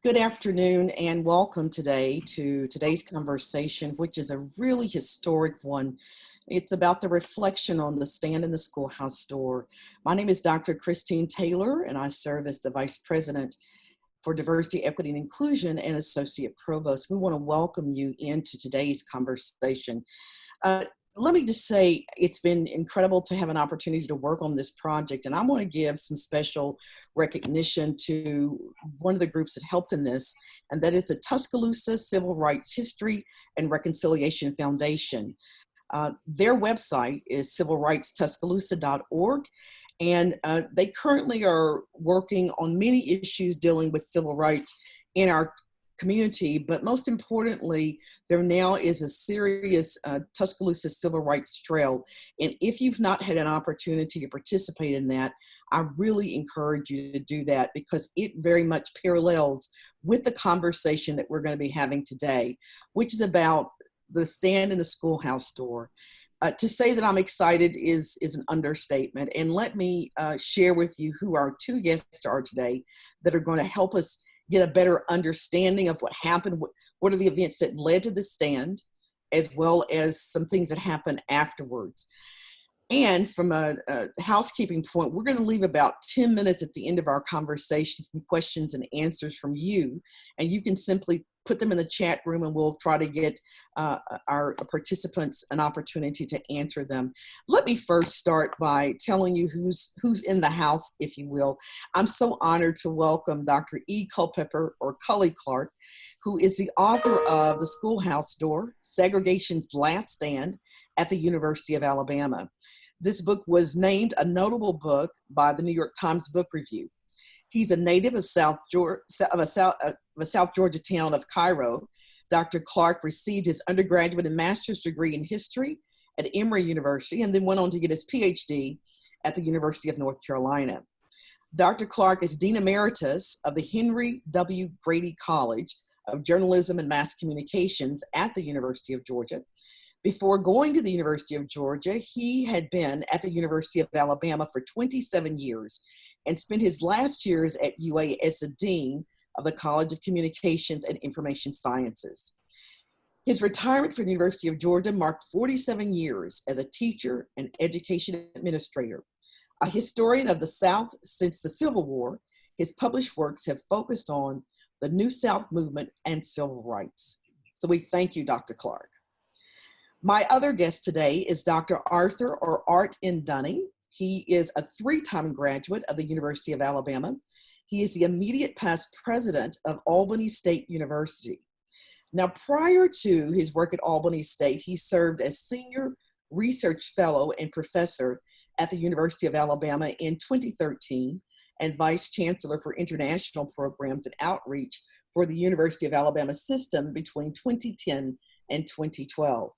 Good afternoon and welcome today to today's conversation, which is a really historic one. It's about the reflection on the stand in the schoolhouse door. My name is Dr. Christine Taylor and I serve as the Vice President for Diversity, Equity, and Inclusion and Associate Provost. We want to welcome you into today's conversation. Uh, let me just say it's been incredible to have an opportunity to work on this project and I want to give some special recognition to one of the groups that helped in this and that is the Tuscaloosa Civil Rights History and Reconciliation Foundation. Uh, their website is civilrightstuscaloosa.org and uh, they currently are working on many issues dealing with civil rights in our community, but most importantly, there now is a serious uh, Tuscaloosa Civil Rights Trail. And if you've not had an opportunity to participate in that, I really encourage you to do that because it very much parallels with the conversation that we're going to be having today, which is about the stand in the schoolhouse door. Uh, to say that I'm excited is, is an understatement. And let me uh, share with you who our two guests are today that are going to help us get a better understanding of what happened, what are the events that led to the stand, as well as some things that happened afterwards. And from a, a housekeeping point, we're going to leave about 10 minutes at the end of our conversation from questions and answers from you. And you can simply put them in the chat room and we'll try to get uh, our participants an opportunity to answer them. Let me first start by telling you who's, who's in the house, if you will. I'm so honored to welcome Dr. E. Culpepper, or Cully Clark, who is the author of The Schoolhouse Door, Segregation's Last Stand at the University of Alabama. This book was named a notable book by the New York Times Book Review. He's a native of South Georgia, of a South, uh, of a South Georgia town of Cairo. Dr. Clark received his undergraduate and master's degree in history at Emory University and then went on to get his PhD at the University of North Carolina. Dr. Clark is Dean Emeritus of the Henry W. Grady College of Journalism and Mass Communications at the University of Georgia. Before going to the University of Georgia, he had been at the University of Alabama for 27 years and spent his last years at UA as a dean of the College of Communications and Information Sciences. His retirement from the University of Georgia marked 47 years as a teacher and education administrator. A historian of the South since the Civil War, his published works have focused on the New South movement and civil rights. So we thank you, Dr. Clark. My other guest today is Dr. Arthur or Art N. Dunning. He is a three-time graduate of the University of Alabama. He is the immediate past president of Albany State University. Now, prior to his work at Albany State, he served as senior research fellow and professor at the University of Alabama in 2013 and vice chancellor for international programs and outreach for the University of Alabama system between 2010 and 2012.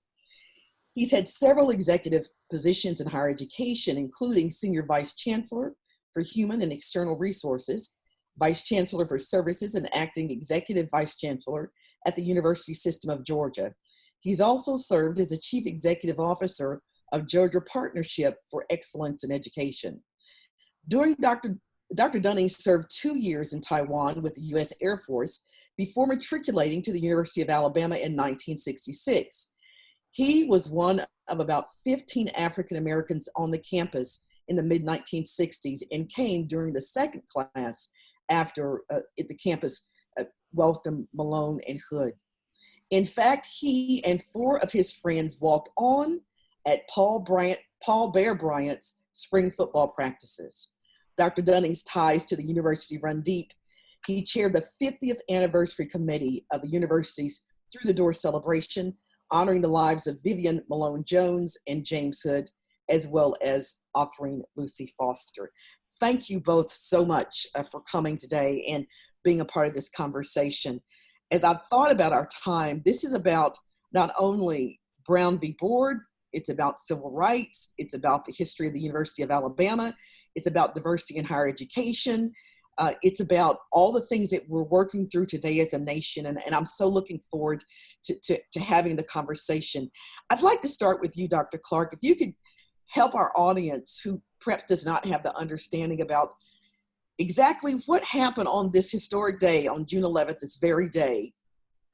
He's had several executive positions in higher education, including Senior Vice Chancellor for Human and External Resources, Vice Chancellor for Services and Acting Executive Vice Chancellor at the University System of Georgia. He's also served as a Chief Executive Officer of Georgia Partnership for Excellence in Education. During Dr. Dr. Dunning served two years in Taiwan with the US Air Force before matriculating to the University of Alabama in 1966. He was one of about 15 African Americans on the campus in the mid 1960s and came during the second class after uh, at the campus uh, welcomed Malone and Hood. In fact, he and four of his friends walked on at Paul Bryant, Paul Bear Bryant's spring football practices. Dr. Dunning's ties to the university run deep. He chaired the 50th anniversary committee of the university's Through the Door celebration honoring the lives of Vivian Malone Jones and James Hood, as well as Autherine Lucy Foster. Thank you both so much uh, for coming today and being a part of this conversation. As I've thought about our time, this is about not only Brown v. Board, it's about civil rights, it's about the history of the University of Alabama, it's about diversity in higher education, uh, it's about all the things that we're working through today as a nation, and, and I'm so looking forward to, to, to having the conversation. I'd like to start with you, Dr. Clark. If you could help our audience who perhaps does not have the understanding about exactly what happened on this historic day, on June 11th, this very day,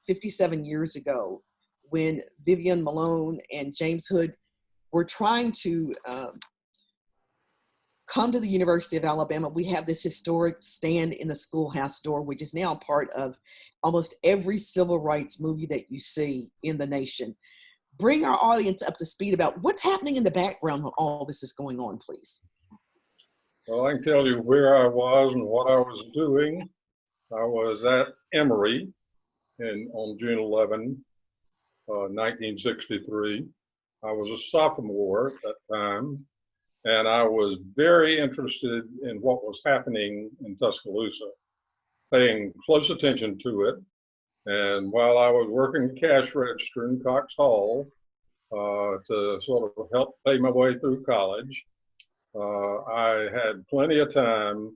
57 years ago, when Vivian Malone and James Hood were trying to um, come to the University of Alabama. We have this historic stand in the schoolhouse door, which is now part of almost every civil rights movie that you see in the nation. Bring our audience up to speed about what's happening in the background when all this is going on, please. Well, I can tell you where I was and what I was doing. I was at Emory in, on June 11, uh, 1963. I was a sophomore at that time, and I was very interested in what was happening in Tuscaloosa, paying close attention to it. And while I was working the cash register in Cox Hall uh, to sort of help pay my way through college, uh, I had plenty of time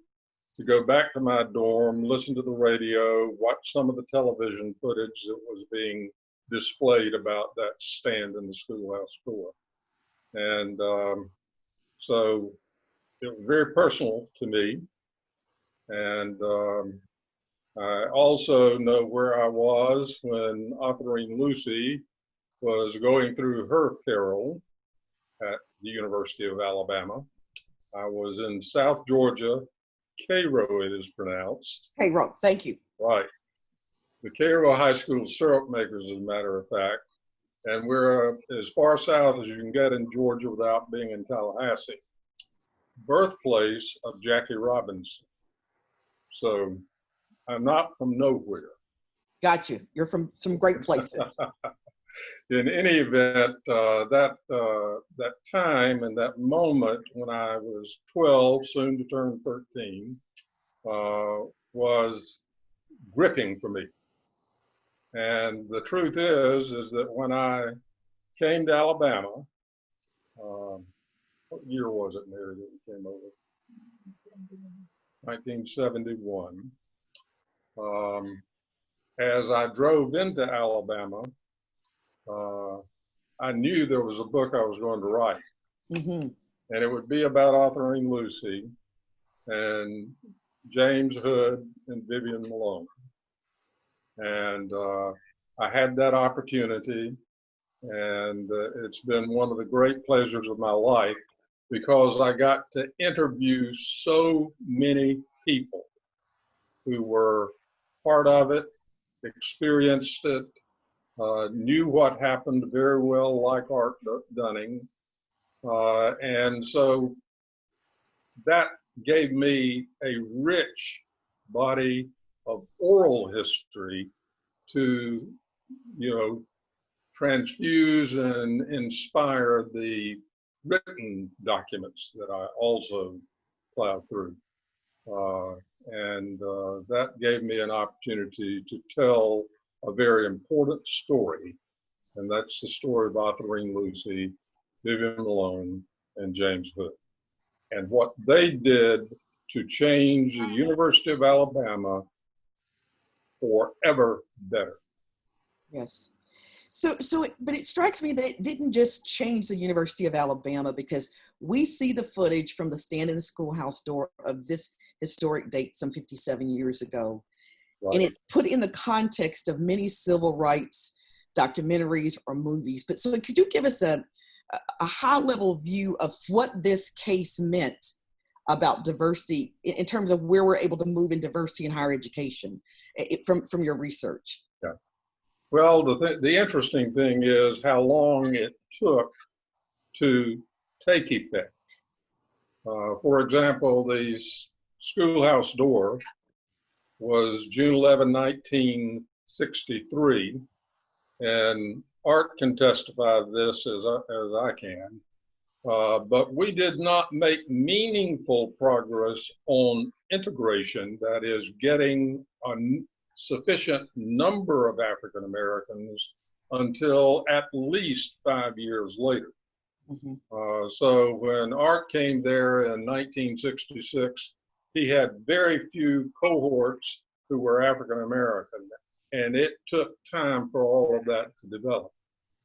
to go back to my dorm, listen to the radio, watch some of the television footage that was being displayed about that stand in the schoolhouse door. And um, so it was very personal to me. And um, I also know where I was when Autherine Lucy was going through her carol at the University of Alabama. I was in South Georgia, Cairo it is pronounced. Cairo, thank you. Right. The Cairo High School syrup makers, as a matter of fact. And we're uh, as far south as you can get in Georgia without being in Tallahassee. Birthplace of Jackie Robinson. So I'm not from nowhere. Got you. You're from some great places. in any event, uh, that uh, that time and that moment when I was 12, soon to turn 13, uh, was gripping for me. And the truth is, is that when I came to Alabama, um, what year was it, Mary, that we came over? 1971. Um, as I drove into Alabama, uh, I knew there was a book I was going to write. Mm-hmm. And it would be about Autherine Lucy and James Hood and Vivian Malone. And uh, I had that opportunity, and uh, it's been one of the great pleasures of my life because I got to interview so many people who were part of it, experienced it, uh, knew what happened very well, like Art Dunning. Uh, and so that gave me a rich body of oral history to, you know, transfuse and inspire the written documents that I also plowed through. Uh, and uh, that gave me an opportunity to tell a very important story, and that's the story of Autherine Lucy, Vivian Malone, and James Hood, and what they did to change the University of Alabama forever better. Yes. So, so, it, but it strikes me that it didn't just change the University of Alabama because we see the footage from the stand in the schoolhouse door of this historic date some 57 years ago. Right. And it put in the context of many civil rights documentaries or movies. But so could you give us a, a high level view of what this case meant about diversity in terms of where we're able to move in diversity in higher education it, from, from your research? Yeah. Well, the, th the interesting thing is how long it took to take effect. Uh, for example, the schoolhouse door was June 11, 1963, and Art can testify to this as I, as I can. Uh, but we did not make meaningful progress on integration, that is, getting a sufficient number of African Americans until at least five years later. Mm -hmm. uh, so when Art came there in 1966, he had very few cohorts who were African American, and it took time for all of that to develop.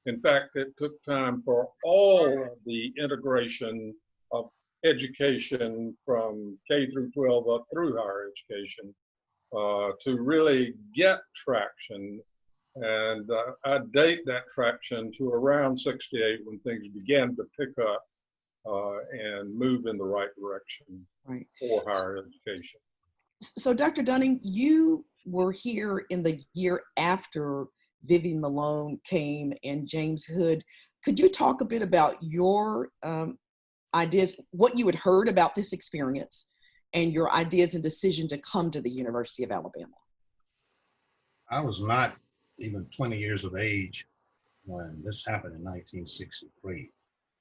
In fact, it took time for all of the integration of education from K through 12 up through higher education uh, to really get traction. And uh, I date that traction to around 68 when things began to pick up uh, and move in the right direction right. for higher education. So, Dr. Dunning, you were here in the year after Vivian Malone came and James Hood. Could you talk a bit about your um, ideas, what you had heard about this experience, and your ideas and decision to come to the University of Alabama? I was not even 20 years of age when this happened in 1963,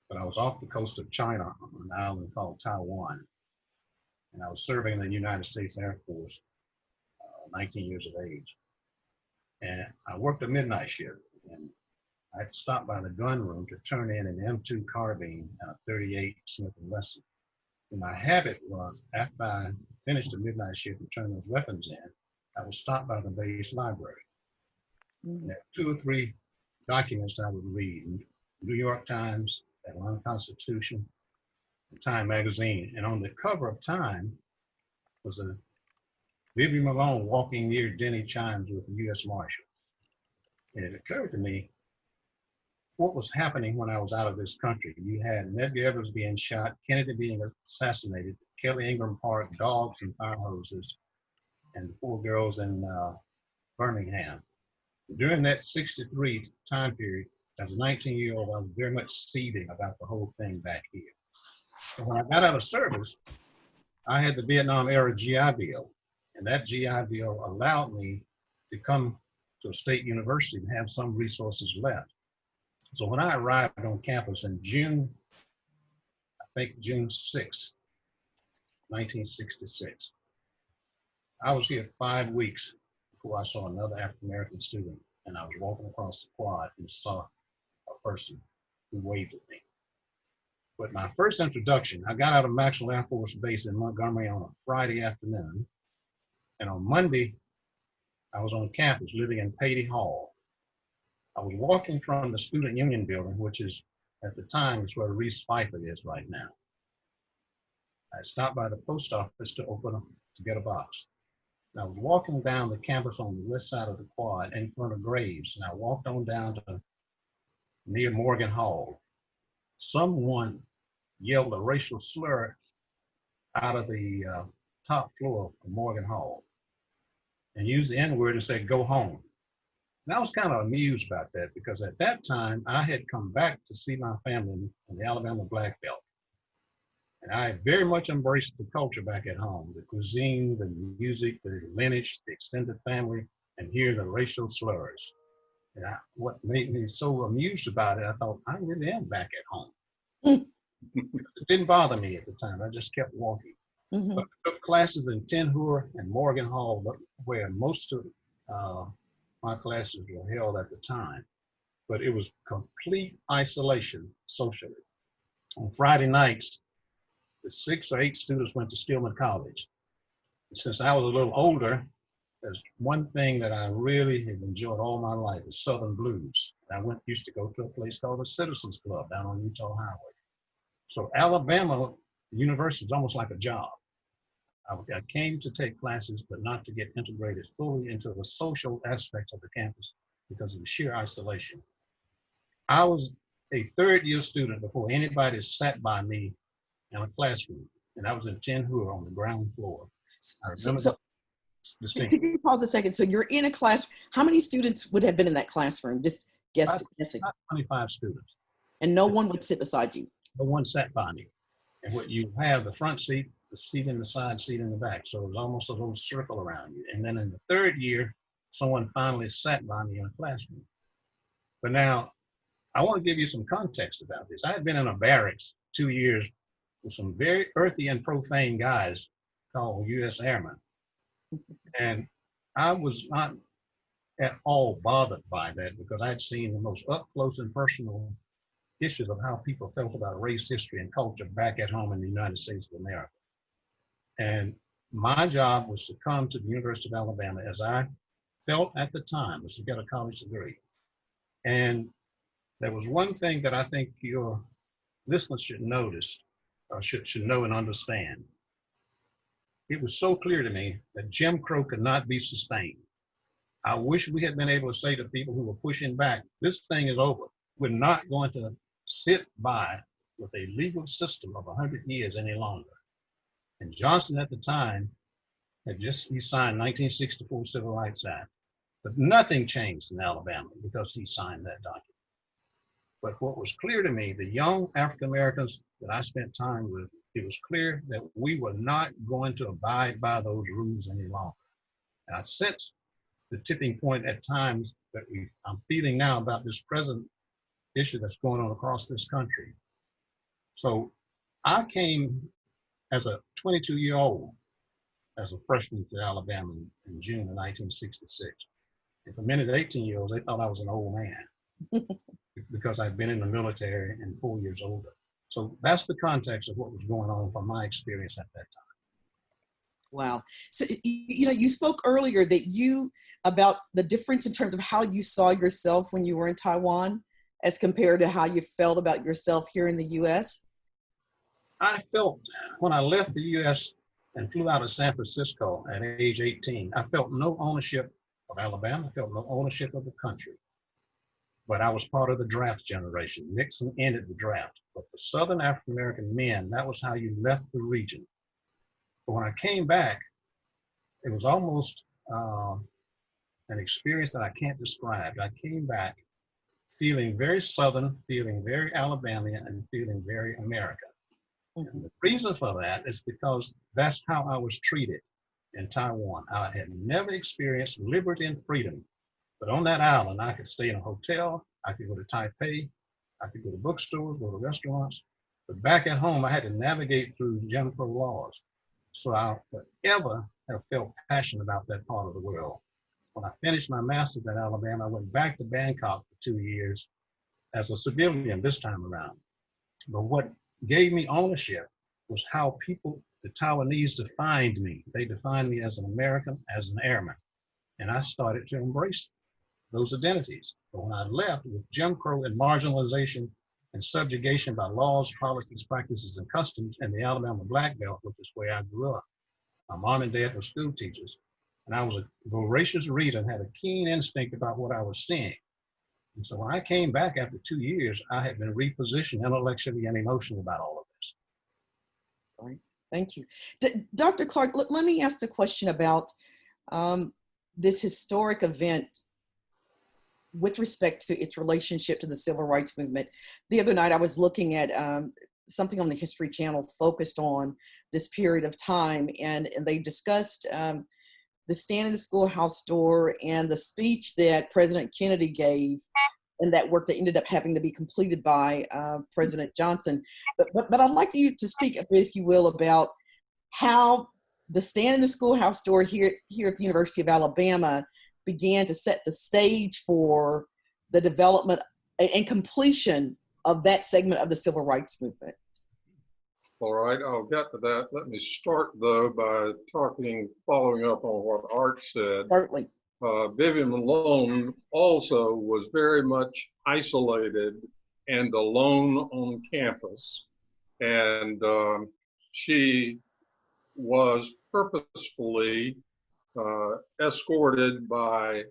but I was off the coast of China on an island called Taiwan, and I was serving in the United States Air Force, uh, 19 years of age. And I worked a midnight shift, and I had to stop by the gun room to turn in an M2 carbine and a 38 Smith & Wesson. And my habit was, after I finished the midnight shift and turned those weapons in, I would stop by the base library. Mm-hmm. There were two or three documents I would read, New York Times, Atlanta Constitution, Time magazine. And on the cover of Time was a Vivian Malone walking near Denny Chimes with the U.S. Marshals. And it occurred to me what was happening when I was out of this country. You had Medgar Evers being shot, Kennedy being assassinated, Kelly Ingram Park, dogs and fire hoses, and the four girls in uh, Birmingham. During that 63 time period, as a 19 year old, I was very much seething about the whole thing back here. And when I got out of service, I had the Vietnam era GI Bill. And that GI Bill allowed me to come to a state university and have some resources left. So when I arrived on campus in June, I think June 6, 1966, I was here five weeks before I saw another African American student. And I was walking across the quad and saw a person who waved at me. But my first introduction, I got out of Maxwell Air Force Base in Montgomery on a Friday afternoon. And on Monday, I was on campus living in Paty Hall. I was walking from the Student Union building, which is at the time is where Reese Phifer is right now. I stopped by the post office to open to get a box. And I was walking down the campus on the west side of the quad in front of Graves, and I walked on down to near Morgan Hall someone yelled a racial slur out of the uh, top floor of Morgan Hall and used the N word and said, go home. And I was kind of amused about that because at that time I had come back to see my family in the Alabama Black Belt. And I very much embraced the culture back at home, the cuisine, the music, the lineage, the extended family, and hear the racial slurs. And I, what made me so amused about it, I thought, I really am back at home. it didn't bother me at the time. I just kept walking. But I took classes in Ten and Morgan Hall, where most of uh, my classes were held at the time. But it was complete isolation socially. On Friday nights, the six or eight students went to Stillman College. Since I was a little older, there's one thing that I really have enjoyed all my life is Southern blues. I went used to go to a place called the Citizens Club down on Eutaw Highway. So Alabama University is almost like a job. I, I came to take classes, but not to get integrated fully into the social aspect of the campus because of the sheer isolation. I was a third year student before anybody sat by me in a classroom, and I was in Ten Hoor on the ground floor. I remember so, Could you pause a second? So you're in a class. How many students would have been in that classroom? Just guess, guessing. 25 students. And no one would sit beside you. No one sat by me. And what you have the front seat, the seat in the side, seat in the back. So it was almost a little circle around you. And then in the third year, someone finally sat by me in a classroom. But now, I want to give you some context about this. I had been in a barracks two years with some very earthy and profane guys called U.S. Airmen. And I was not at all bothered by that because I'd seen the most up close and personal issues of how people felt about race, history, and culture back at home in the United States of America. And my job was to come to the University of Alabama as I felt at the time was to get a college degree. And there was one thing that I think your listeners should notice uh, should, should know and understand. It was so clear to me that Jim Crow could not be sustained. I wish we had been able to say to people who were pushing back, this thing is over. We're not going to sit by with a legal system of 100 years any longer. And Johnson at the time had just, he signed 1964 Civil Rights Act, but nothing changed in Alabama because he signed that document. But what was clear to me, the young African Americans that I spent time with, it was clear that we were not going to abide by those rules any longer. And I sensed the tipping point at times that we, I'm feeling now about this present issue that's going on across this country. So I came as a 22 year old, as a freshman to Alabama in, in June of 1966. And for many 18 year olds, they thought I was an old man because I'd been in the military and four years older. So that's the context of what was going on from my experience at that time. Wow. So, you know, you spoke earlier that you, about the difference in terms of how you saw yourself when you were in Taiwan as compared to how you felt about yourself here in the US. I felt when I left the US and flew out of San Francisco at age 18, I felt no ownership of Alabama. I felt no ownership of the country. But I was part of the draft generation. Nixon ended the draft. But the Southern African American men, that was how you left the region. But when I came back, it was almost uh, an experience that I can't describe. I came back feeling very Southern, feeling very Alabamian, and feeling very American. And mm-hmm. the reason for that is because that's how I was treated in Taiwan. I had never experienced liberty and freedom, but on that island, I could stay in a hotel, I could go to Taipei, I could go to bookstores, go to restaurants, but back at home, I had to navigate through Jim Crow laws. So I'll forever have felt passionate about that part of the world. When I finished my master's at Alabama, I went back to Bangkok for two years as a civilian this time around. But what gave me ownership was how people, the Taiwanese defined me. They defined me as an American, as an airman. And I started to embrace those identities. But when I left with Jim Crow and marginalization and subjugation by laws, policies, practices, and customs in the Alabama Black Belt, which is where I grew up. My mom and dad were school teachers, and I was a voracious reader and had a keen instinct about what I was seeing. And so when I came back after two years, I had been repositioned intellectually and emotionally about all of this. Right. Thank you. D Dr. Clark, let, let me ask a question about um, this historic event with respect to its relationship to the civil rights movement. The other night I was looking at um, something on the History Channel focused on this period of time and, and they discussed um, the stand in the schoolhouse door and the speech that President Kennedy gave and that work that ended up having to be completed by uh, President Johnson. But, but, but I'd like you to speak a bit, if you will, about how the stand in the schoolhouse door here, here at the University of Alabama began to set the stage for the development and completion of that segment of the civil rights movement. All right, I'll get to that. Let me start though by talking, following up on what Art said. Certainly. Uh, Vivian Malone also was very much isolated and alone on campus. And um, she was purposefully uh, escorted by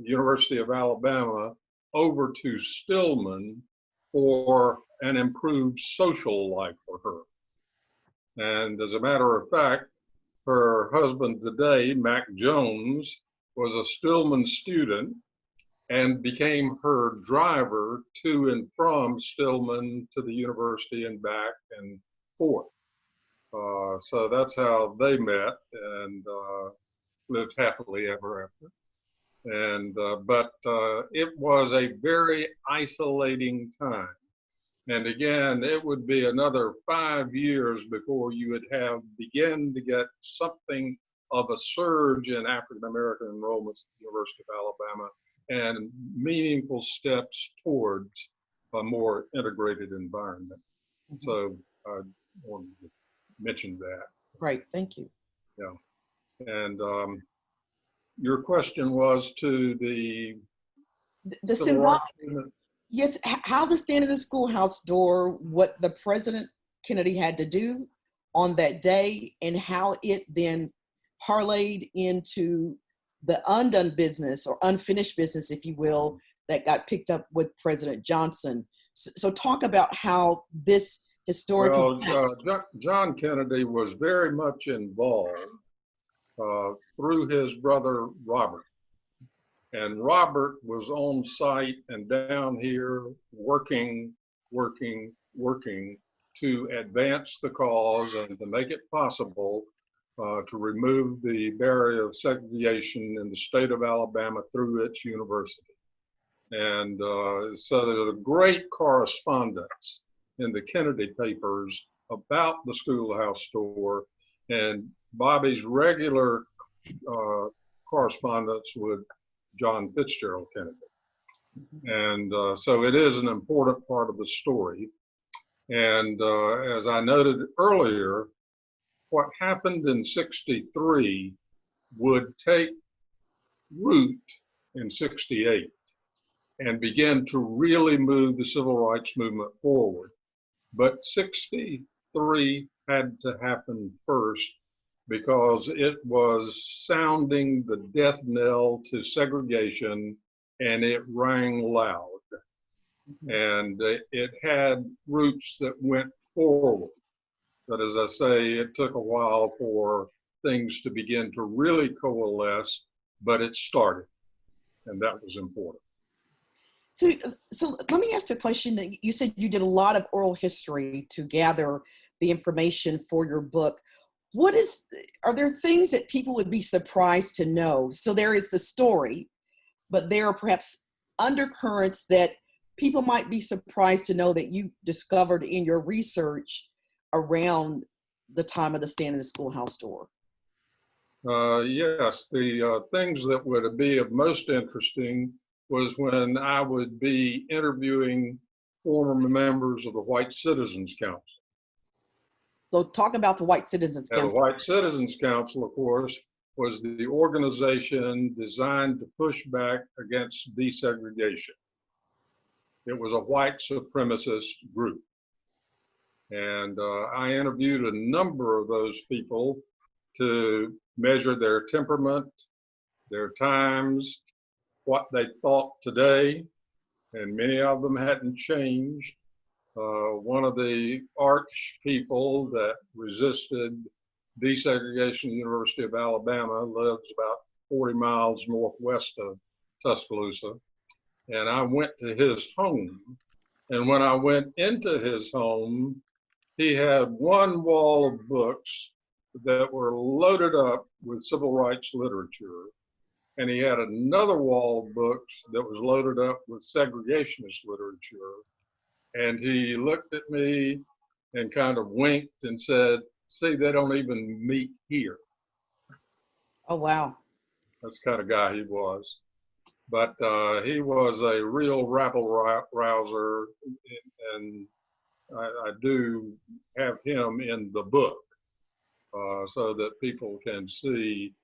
University of Alabama over to Stillman for an improved social life for her. And as a matter of fact, her husband today, Mack Jones, was a Stillman student and became her driver to and from Stillman to the university and back and forth. Uh, so that's how they met. And uh, lived happily ever after. And, uh, but uh, it was a very isolating time. And again, it would be another five years before you would have begin to get something of a surge in African American enrollments at the University of Alabama and meaningful steps towards a more integrated environment. Mm -hmm. So I wanted to mention that. Right, thank you. Yeah. And um, your question was to the the symbolic yes how the stand in the schoolhouse door what the president Kennedy had to do on that day and how it then parlayed into the undone business or unfinished business, if you will, that got picked up with President Johnson. So, so talk about how this historic. Well, uh, John Kennedy was very much involved uh, through his brother Robert. And Robert was on site and down here working, working, working to advance the cause and to make it possible uh, to remove the barrier of segregation in the state of Alabama through its university. And uh, so there's a great correspondence in the Kennedy papers about the schoolhouse store and Bobby's regular uh, correspondence with John Fitzgerald Kennedy. And uh, so it is an important part of the story. And uh, as I noted earlier, what happened in 63 would take root in 68 and begin to really move the civil rights movement forward. But 63 had to happen first because it was sounding the death knell to segregation and it rang loud. Mm-hmm. And it had roots that went forward. But as I say, it took a while for things to begin to really coalesce, but it started, and that was important. So, so let me ask a question. That you said you did a lot of oral history to gather the information for your book. What is? Are there things that people would be surprised to know? So there is the story, but there are perhaps undercurrents that people might be surprised to know that you discovered in your research around the time of the stand in the schoolhouse door? Uh, yes, the uh, things that would be of most interesting was when I would be interviewing former members of the White Citizens Council. So talk about the White Citizens Council. The White Citizens Council, of course, was the organization designed to push back against desegregation. It was a white supremacist group. And uh, I interviewed a number of those people to measure their temperament, their times, what they thought today, and many of them hadn't changed. Uh, one of the arch people that resisted desegregation the University of Alabama lives about 40 miles northwest of Tuscaloosa. And I went to his home. And when I went into his home, he had one wall of books that were loaded up with civil rights literature. And he had another wall of books that was loaded up with segregationist literature. And he looked at me and kind of winked and said, See, they don't even meet here. Oh, wow. That's the kind of guy he was. But uh, he was a real rabble rouser, and I, I do have him in the book uh, so that people can see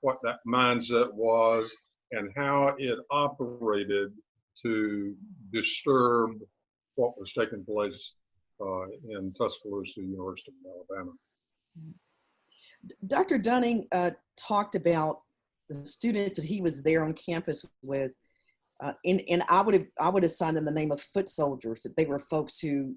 what that mindset was and how it operated to disturb what was taking place uh, in Tuscaloosa University of Alabama. Dr. Dunning uh, talked about the students that he was there on campus with, uh, and, and I would have I would assign them the name of foot soldiers. That they were folks who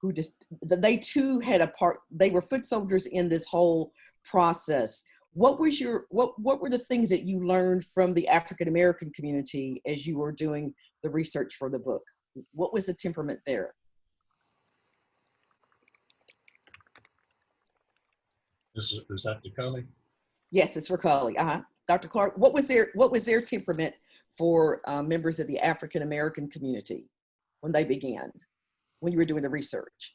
who just they too had a part they were foot soldiers in this whole process what was your what what were the things that you learned from the african american community as you were doing the research for the book what was the temperament there this is, is that DeCulley? yes it's for Culley. uh-huh dr clark what was their what was their temperament for uh, members of the african american community when they began when you were doing the research?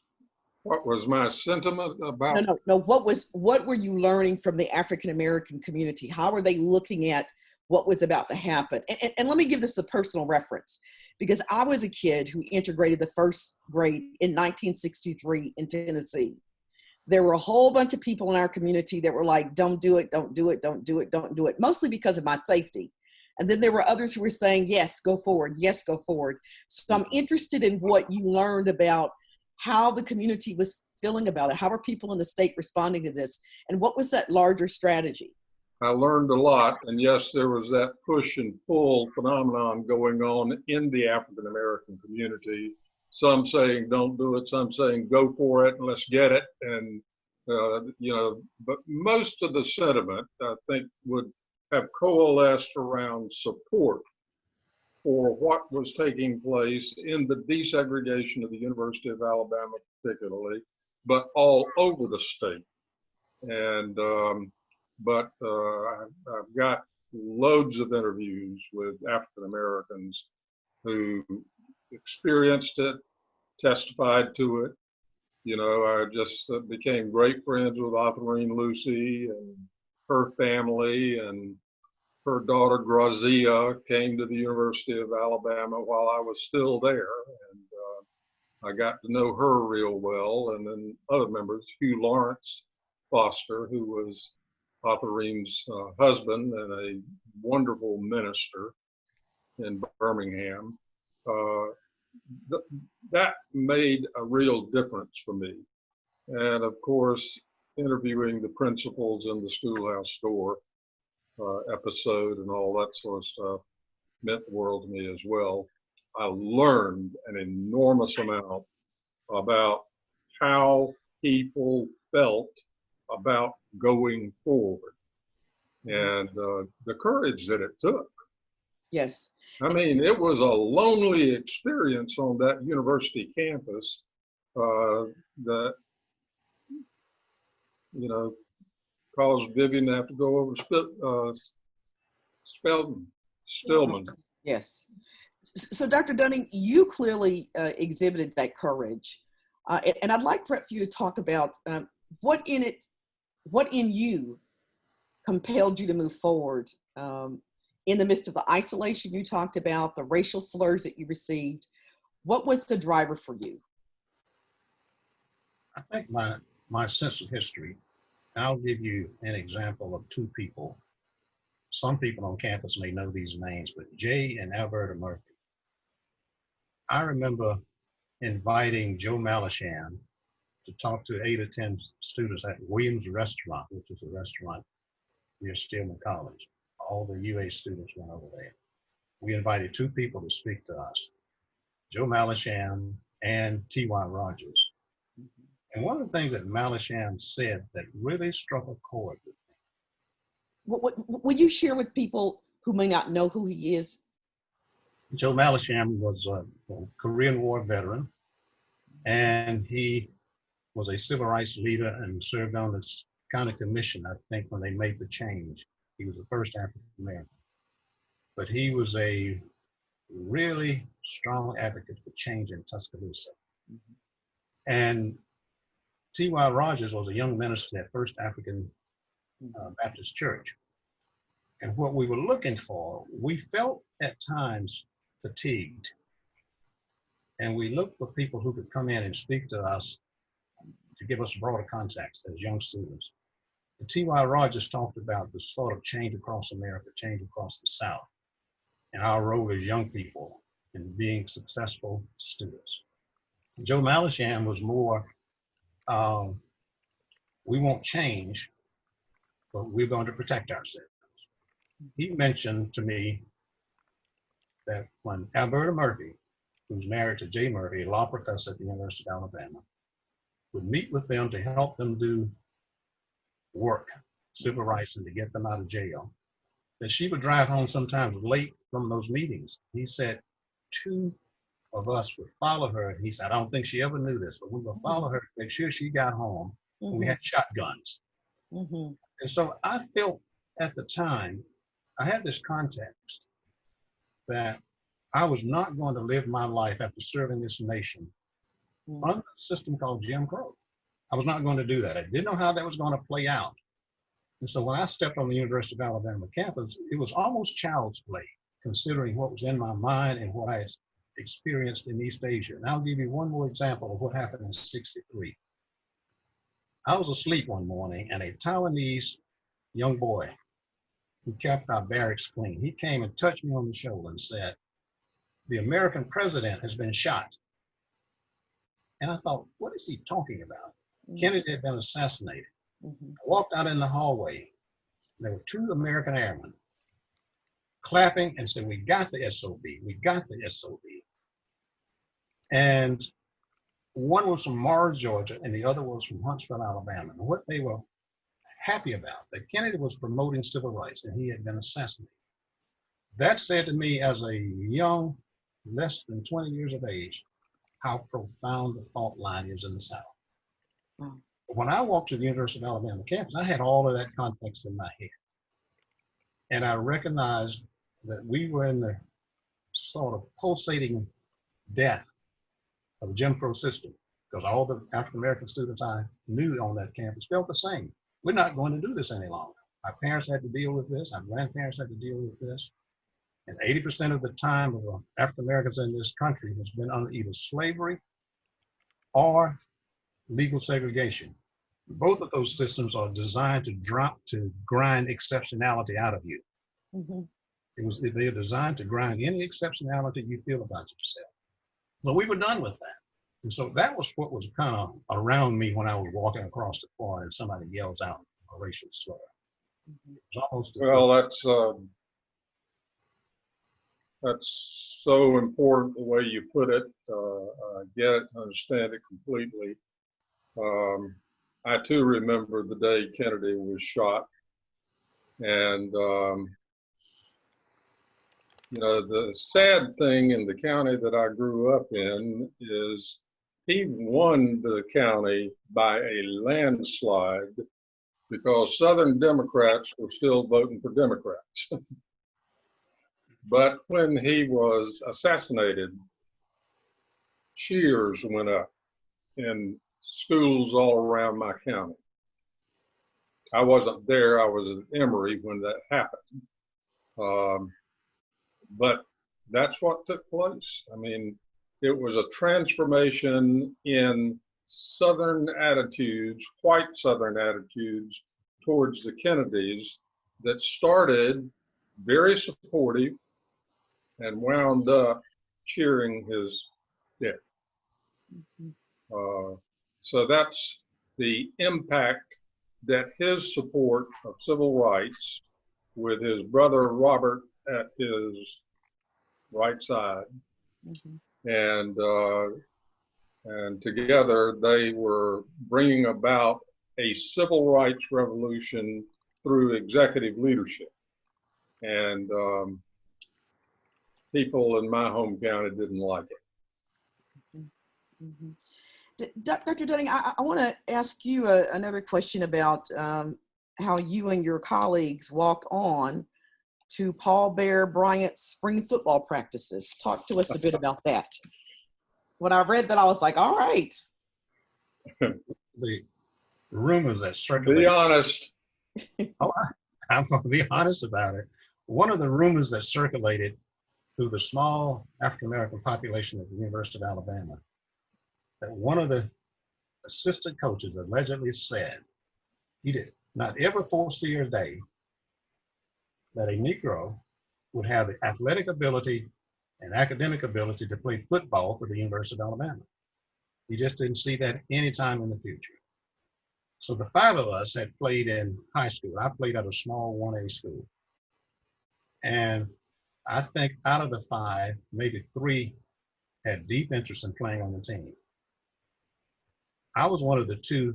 What was my sentiment about? No, no, no. What was what were you learning from the African American community? How were they looking at what was about to happen? And, and, and, let me give this a personal reference because I was a kid who integrated the first grade in 1963 in Tennessee. There were a whole bunch of people in our community that were like, don't do it, don't do it, don't do it, don't do it, mostly because of my safety. And then there were others who were saying, yes, go forward, yes, go forward. So I'm interested in what you learned about how the community was feeling about it? How are people in the state responding to this? And what was that larger strategy? I learned a lot. And yes, there was that push and pull phenomenon going on in the African American community. Some saying don't do it, some saying go for it and let's get it. And, uh, you know, but most of the sentiment, I think, would have coalesced around support for what was taking place in the desegregation of the University of Alabama, particularly, but all over the state. And, um, but uh, I've got loads of interviews with African Americans who experienced it, testified to it. You know, I just uh, became great friends with Autherine Lucy and her family and her daughter Grazia came to the University of Alabama while I was still there. And uh, I got to know her real well. And then other members, Hugh Lawrence Foster, who was Autherine's uh, husband and a wonderful minister in Birmingham. Uh, th that made a real difference for me. And of course, interviewing the principals in the schoolhouse door uh, episode and all that sort of stuff meant the world to me as well. I learned an enormous amount about how people felt about going forward and uh, the courage that it took. Yes. I mean, it was a lonely experience on that university campus uh, that, you know, caused Vivian to have to go over to uh, Spelman, Stillman. Yes. So, Dr. Dunning, you clearly uh, exhibited that courage. Uh, and, and, I'd like perhaps you to talk about um, what in it, what in you compelled you to move forward um, in the midst of the isolation you talked about, the racial slurs that you received. What was the driver for you? I think my, my sense of history I'll give you an example of two people. Some people on campus may know these names, but Jay and Alberta Murphy. I remember inviting Joe Mallisham to talk to eight or 10 students at Williams Restaurant, which is a restaurant near Stillman College. All the UA students went over there. We invited two people to speak to us, Joe Mallisham and T.Y. Rogers. And one of the things that Mallisham said that really struck a chord with me. What, what, will you share with people who may not know who he is? Joe Mallisham was a, a Korean War veteran, and he was a civil rights leader and served on this county commission, I think, when they made the change. He was the first African American. But he was a really strong advocate for change in Tuscaloosa. Mm -hmm. And T.Y. Rogers was a young minister at First African uh, Baptist Church. And what we were looking for, we felt at times fatigued. And we looked for people who could come in and speak to us to give us a broader context as young students. T.Y. Rogers talked about the sort of change across America, change across the South, and our role as young people in being successful students. Joe Mallisham was more um, we won't change, but we're going to protect ourselves. He mentioned to me that when Alberta Murphy, who's married to Jay Murphy, a law professor at the University of Alabama, would meet with them to help them do work, civil rights, and to get them out of jail, that she would drive home sometimes late from those meetings. He said two of us would follow her. And he said, I don't think she ever knew this, but we would mm-hmm. follow her to make sure she got home. Mm -hmm. we had shotguns. Mm -hmm. And so I felt at the time, I had this context that I was not going to live my life after serving this nation -hmm. a system called Jim Crow. I was not going to do that. I didn't know how that was going to play out. And so when I stepped on the University of Alabama campus, it was almost child's play, considering what was in my mind and what I had experienced in East Asia. And I'll give you one more example of what happened in 63. I was asleep one morning and a Taiwanese young boy who kept our barracks clean, he came and touched me on the shoulder and said, the American president has been shot. And I thought, what is he talking about? Mhm. Kennedy had been assassinated. Mhm. I walked out in the hallway. There were two American airmen clapping and said, "We got the SOB. We got the SOB." And one was from Mars, Georgia, and the other was from Huntsville, Alabama. And what they were happy about that Kennedy was promoting civil rights and he had been assassinated. That said to me, as a young, less than 20 years of age, how profound the fault line is in the South. Wow. When I walked to the University of Alabama campus, I had all of that context in my head. And I recognized that we were in the sort of pulsating death of the Jim Crow system because all the African American students I knew on that campus felt the same. We're not going to do this any longer. Our parents had to deal with this, our grandparents had to deal with this. And 80% of the time of African Americans in this country has been under either slavery or legal segregation. Both of those systems are designed to drop to grind exceptionality out of you. Mhm. It was they are designed to grind any exceptionality you feel about yourself. But we were done with that. And so that was what was kind of around me when I was walking across the quad and somebody yells out a racial slur. It was almost a- Well, that's, um, that's so important the way you put it. Uh, I get it, understand it completely. Um, I too remember the day Kennedy was shot. And, um, you know, the sad thing in the county that I grew up in is he won the county by a landslide because Southern Democrats were still voting for Democrats. but when he was assassinated, cheers went up in schools all around my county. I wasn't there, I was at Emory when that happened. Um, but that's what took place. I mean, it was a transformation in Southern attitudes, white Southern attitudes towards the Kennedys that started very supportive and wound up cheering his death. Mhm. Uh, so that's the impact that his support of civil rights with his brother Robert at his right side Mhm. and uh, and together they were bringing about a civil rights revolution through executive leadership. And um, people in my home county didn't like it. Mhm. D- Doc- Dr. Dunning, I, I want to ask you a, another question about um, how you and your colleagues walked on to Paul Bear Bryant's spring football practices. Talk to us a bit about that. When I read that, I was like, all right. the rumors that circulated. Be circulate. honest, I'm going to be honest about it. One of the rumors that circulated through the small African American population at the University of Alabama that one of the assistant coaches allegedly said he did not ever foresee a day that a Negro would have the athletic ability and academic ability to play football for the University of Alabama. He just didn't see that anytime in the future. So the five of us had played in high school. I played at a small 1A school. And I think out of the five, maybe three had deep interest in playing on the team. I was one of the two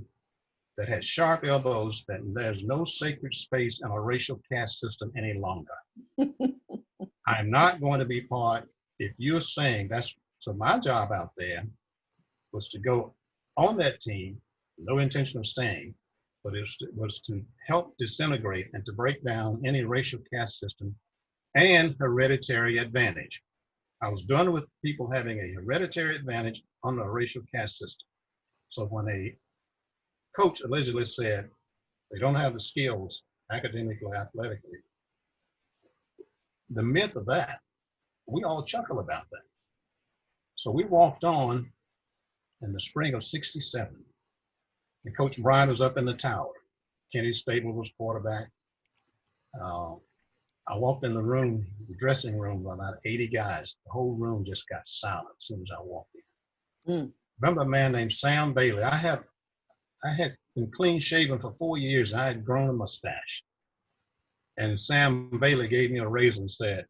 that had sharp elbows that there's no sacred space in a racial caste system any longer. I'm not going to be part, if you're saying that's, so my job out there was to go on that team, no intention of staying, but it was, to- was to help disintegrate and to break down any racial caste system and hereditary advantage. I was done with people having a hereditary advantage on the racial caste system. So when a coach allegedly said they don't have the skills academically, athletically, the myth of that, we all chuckle about that. So we walked on in the spring of 67. And Coach Bryant was up in the tower. Kenny Stabler was quarterback. Uh, I walked in the room, the dressing room, about 80 guys. The whole room just got silent as soon as I walked in. Mm. Remember a man named Sam Bailey? I have, I had been clean shaven for four years. I had grown a mustache. And Sam Bailey gave me a razor and said,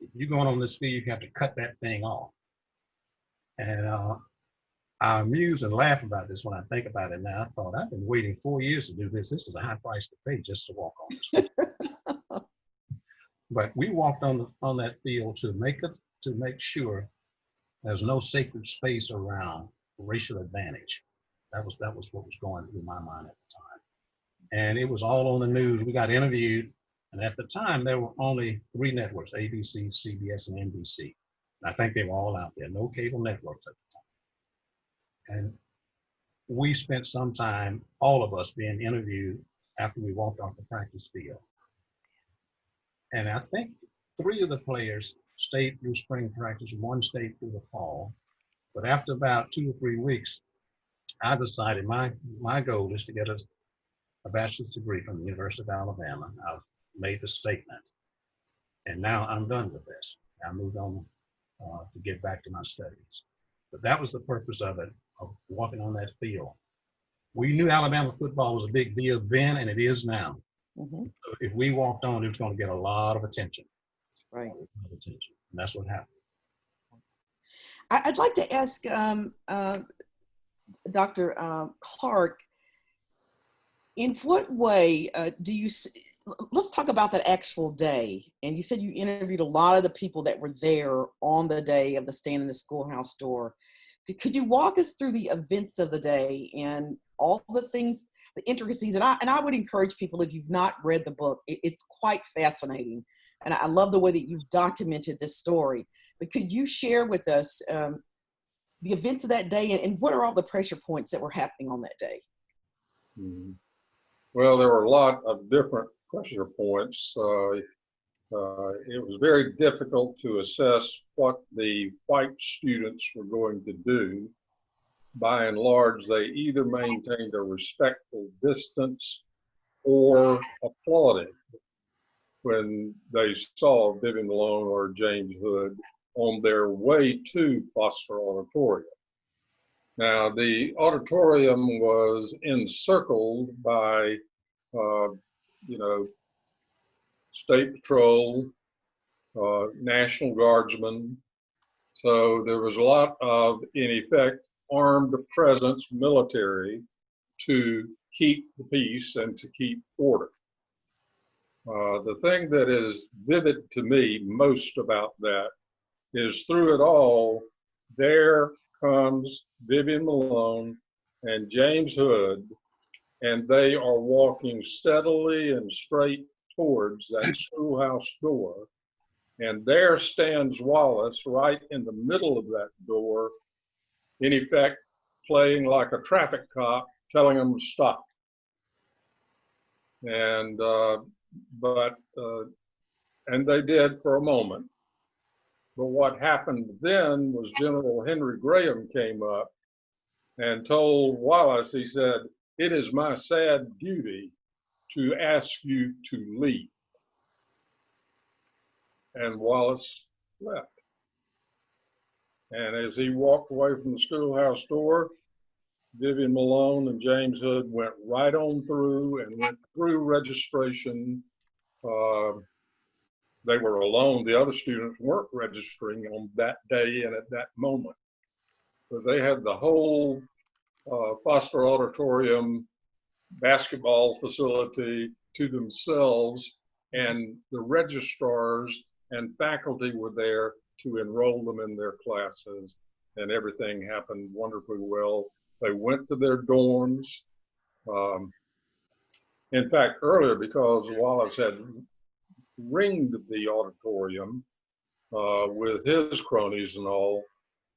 if you're going on this field, you have to cut that thing off. And uh, I amuse and laugh about this when I think about it now. I thought, I've been waiting four years to do this. This is a high price to pay just to walk on this field. but we walked on, the, on that field to make it, to make sure there's no sacred space around racial advantage. That was that was what was going through my mind at the time. And it was all on the news. We got interviewed, and at the time there were only three networks: ABC, CBS, and NBC. And I think they were all out there. No cable networks at the time. And we spent some time, all of us, being interviewed after we walked off the practice field. And I think three of the players stayed through spring practice, one stayed through the fall. But after about two or three weeks, I decided my, my goal is to get a, a bachelor's degree from the University of Alabama. I've made the statement. And now I'm done with this. I moved on uh, to get back to my studies. But that was the purpose of it, of walking on that field. We knew Alabama football was a big deal then, and it is now. Mm -hmm. so if we walked on, it was going to get a lot of attention. Right. attention. And that's what happened. I'd like to ask um, uh, Dr. Uh, Clark, in what way uh, do you, let's talk about that actual day. And you said you interviewed a lot of the people that were there on the day of the stand in the schoolhouse door. Could you walk us through the events of the day and all the things, the intricacies? And I, and I would encourage people, if you've not read the book, it, it's quite fascinating. And I love the way that you've documented this story. But could you share with us um, the events of that day and, and, what are all the pressure points that were happening on that day? Mm -hmm. Well, there were a lot of different pressure points. Uh, uh, it was very difficult to assess what the white students were going to do. By and large, they either maintained a respectful distance or applauded when they saw Vivian Malone or James Hood on their way to Foster Auditorium. Now, the auditorium was encircled by, uh, you know, State Patrol, uh, National Guardsmen. So there was a lot of, in effect, armed presence military to keep the peace and to keep order. Uh, the thing that is vivid to me most about that is through it all, there comes Vivian Malone and James Hood, and they are walking steadily and straight towards that schoolhouse door. And there stands Wallace right in the middle of that door, in effect, playing like a traffic cop, telling them to stop. And, uh, but, uh, and they did for a moment. But what happened then was General Henry Graham came up and told Wallace, he said, it is my sad duty to ask you to leave. And Wallace left. And as he walked away from the schoolhouse door, Vivian Malone and James Hood went right on through and went through registration uh, they were alone. The other students weren't registering on that day and at that moment. But they had the whole uh, Foster Auditorium basketball facility to themselves, and the registrars and faculty were there to enroll them in their classes, and everything happened wonderfully well. They went to their dorms. Um, in fact, earlier, because Wallace had ringed the auditorium uh, with his cronies and all,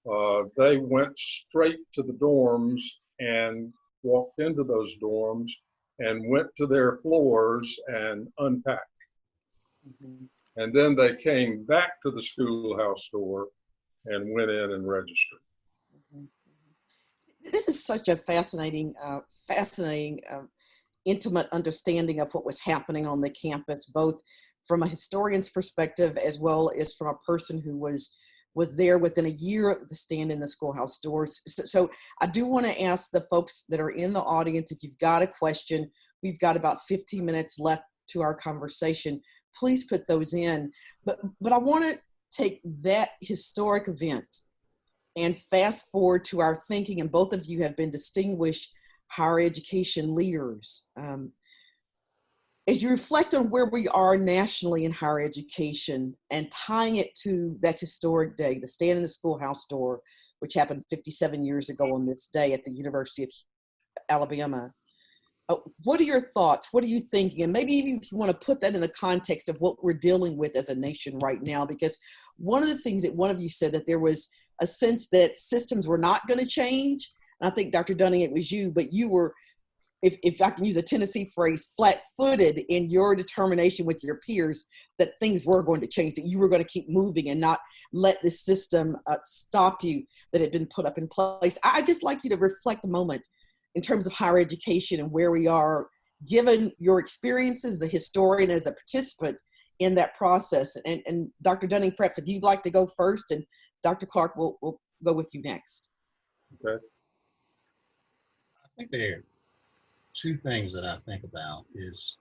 uh, they went straight to the dorms and walked into those dorms and went to their floors and unpacked. Mm -hmm. And then they came back to the schoolhouse door and went in and registered. This is such a fascinating, uh, fascinating, uh, intimate understanding of what was happening on the campus, both from a historian's perspective as well as from a person who was was there within a year of the stand in the schoolhouse doors. So, so I do want to ask the folks that are in the audience, if you've got a question, we've got about 15 minutes left to our conversation. Please put those in. But, but I want to take that historic event and fast forward to our thinking, and both of you have been distinguished higher education leaders. Um, as you reflect on where we are nationally in higher education and tying it to that historic day, the stand in the schoolhouse door, which happened 57 years ago on this day at the University of Alabama, uh, what are your thoughts? What are you thinking? And maybe even if you want to put that in the context of what we're dealing with as a nation right now, because one of the things that one of you said that there was a sense that systems were not going to change. And I think Dr. Dunning, it was you, but you were, if, if I can use a Tennessee phrase, flat footed in your determination with your peers that things were going to change, that you were going to keep moving and not let the system uh, stop you that had been put up in place. I just like you to reflect a moment in terms of higher education and where we are, given your experiences as a historian, as a participant in that process. And, and Dr. Dunning, perhaps if you'd like to go first, and Dr. Clark will will go with you next. Okay. I think there are two things that I think about is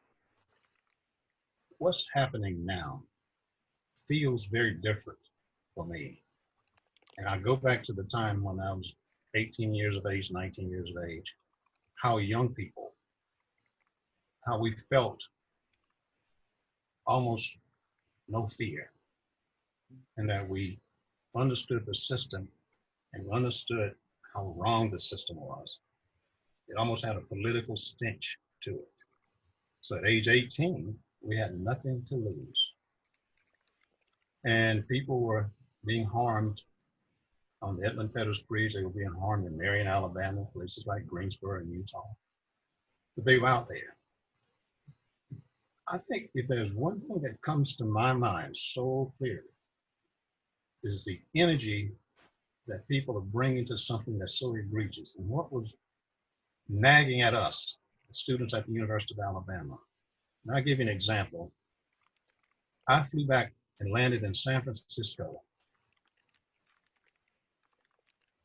what's happening now feels very different for me. And I go back to the time when I was 18 years of age, 19 years of age, how young people, how we felt almost no fear, and that we understood the system and understood how wrong the system was. It almost had a political stench to it. So at age 18, we had nothing to lose. And people were being harmed on the Edmund Pettus Bridge. They were being harmed in Marion, Alabama, places like Greensboro and Eutaw. But they were out there. I think if there's one thing that comes to my mind so clearly, is the energy that people are bringing to something that's so egregious. And what was nagging at us, students at the University of Alabama. And I'll give you an example. I flew back and landed in San Francisco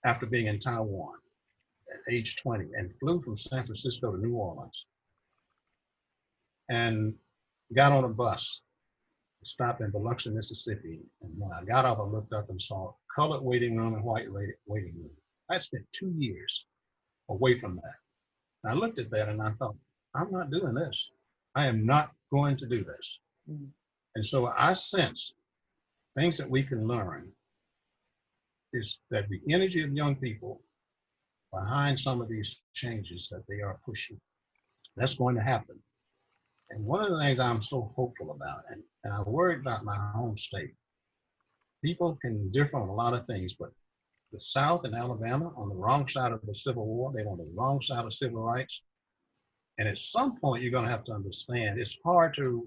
after being in Taiwan at age 20 and flew from San Francisco to New Orleans and got on a bus, stopped in Biloxi, Mississippi. And when I got off, I looked up and saw a colored waiting room and white waiting room. I spent two years away from that. And I looked at that and I thought, I'm not doing this. I am not going to do this. Mm. And so I sense things that we can learn is that the energy of young people behind some of these changes that they are pushing, that's going to happen. And one of the things I'm so hopeful about, and, and I worry about my home state, people can differ on a lot of things, but the South and Alabama on the wrong side of the Civil War, they're on the wrong side of civil rights. And at some point, you're going to have to understand it's hard to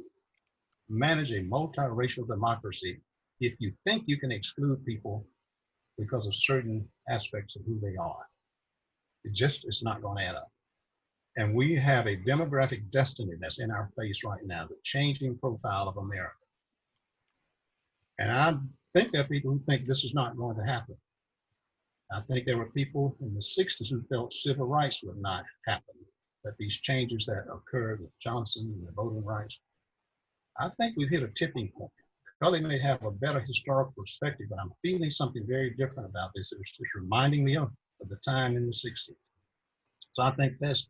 manage a multiracial democracy if you think you can exclude people because of certain aspects of who they are. It just is not going to add up. And we have a demographic destiny that's in our face right now, the changing profile of America. And I think there are people who think this is not going to happen. I think there were people in the 60s who felt civil rights would not happen, that these changes that occurred with Johnson and the voting rights. I think we've hit a tipping point. Cully may have a better historical perspective, but I'm feeling something very different about this. It's, it's reminding me of, of the time in the 60s. So I think this